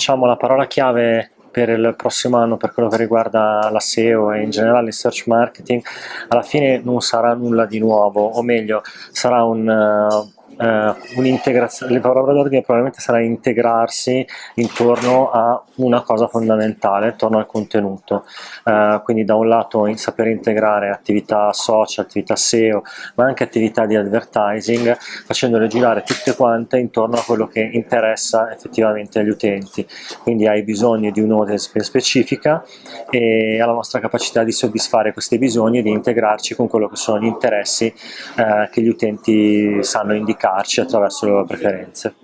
diciamo la parola chiave per il prossimo anno per quello che riguarda la SEO e in generale il search marketing alla fine non sarà nulla di nuovo o meglio sarà un uh, eh, un'integrazione, la parola d'ordine probabilmente sarà integrarsi intorno a una cosa fondamentale, intorno al contenuto, eh, quindi da un lato in saper integrare attività social, attività SEO, ma anche attività di advertising, facendole girare tutte quante intorno a quello che interessa effettivamente agli utenti, quindi hai bisogno di un'audience specifica e alla nostra capacità di soddisfare questi bisogni e di integrarci con quello che sono gli interessi eh, che gli utenti sanno indicare attraverso le loro preferenze.